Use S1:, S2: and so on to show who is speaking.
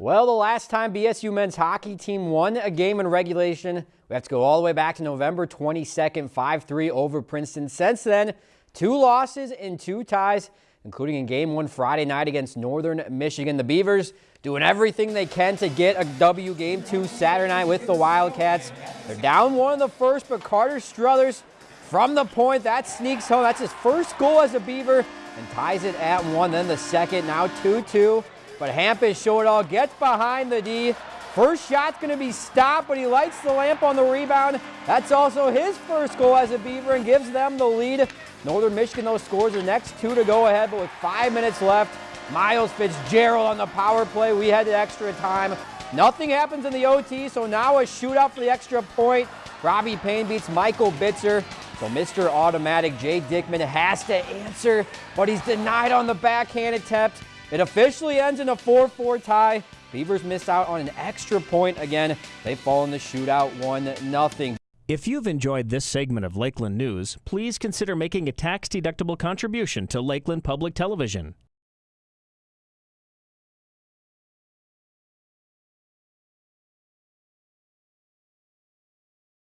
S1: Well, the last time BSU men's hockey team won a game in regulation, we have to go all the way back to November 22nd, 5-3 over Princeton. Since then, two losses and two ties, including in game one Friday night against Northern Michigan. The Beavers doing everything they can to get a W game two Saturday night with the Wildcats. They're down one in the first, but Carter Struthers from the point, that sneaks home. That's his first goal as a Beaver and ties it at one. Then the second, now 2-2. But it all, gets behind the D. First shot's going to be stopped, but he lights the lamp on the rebound. That's also his first goal as a Beaver and gives them the lead. Northern Michigan, though, scores the next two to go ahead, but with five minutes left, Miles Fitzgerald on the power play. We had extra time. Nothing happens in the OT, so now a shootout for the extra point. Robbie Payne beats Michael Bitzer. So Mr. Automatic Jay Dickman has to answer, but he's denied on the backhand attempt. It officially ends in a 4-4 tie. Beavers miss out on an extra point again. They fall in the shootout 1-0.
S2: If you've enjoyed this segment of Lakeland News, please consider making a tax-deductible contribution to Lakeland Public Television.